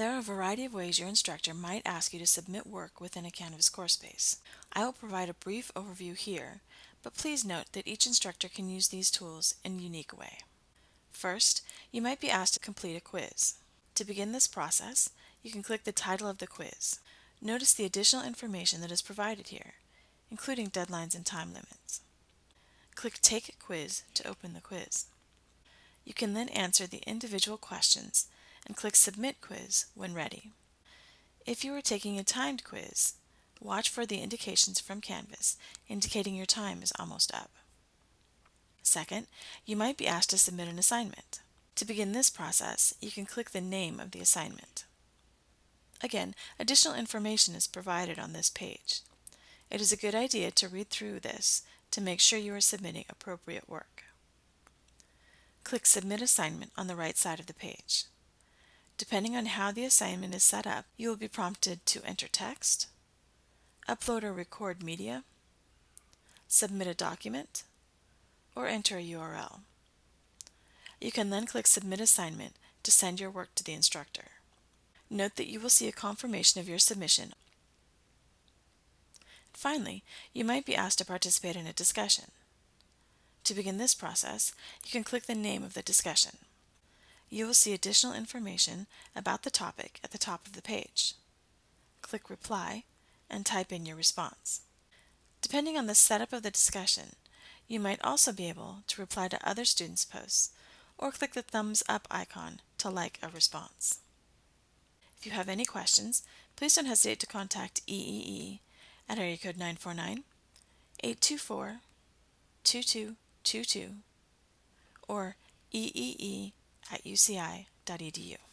There are a variety of ways your instructor might ask you to submit work within a Canvas course space. I will provide a brief overview here, but please note that each instructor can use these tools in a unique way. First, you might be asked to complete a quiz. To begin this process, you can click the title of the quiz. Notice the additional information that is provided here, including deadlines and time limits. Click Take a Quiz to open the quiz. You can then answer the individual questions and click Submit Quiz when ready. If you are taking a timed quiz, watch for the indications from Canvas indicating your time is almost up. Second, you might be asked to submit an assignment. To begin this process, you can click the name of the assignment. Again, additional information is provided on this page. It is a good idea to read through this to make sure you are submitting appropriate work. Click Submit Assignment on the right side of the page. Depending on how the assignment is set up, you will be prompted to enter text, upload or record media, submit a document, or enter a URL. You can then click Submit Assignment to send your work to the instructor. Note that you will see a confirmation of your submission. Finally, you might be asked to participate in a discussion. To begin this process, you can click the name of the discussion. You will see additional information about the topic at the top of the page. Click Reply and type in your response. Depending on the setup of the discussion, you might also be able to reply to other students' posts or click the thumbs up icon to like a response. If you have any questions, please don't hesitate to contact EEE at area code 949 824 22 22 or eee at uci.edu.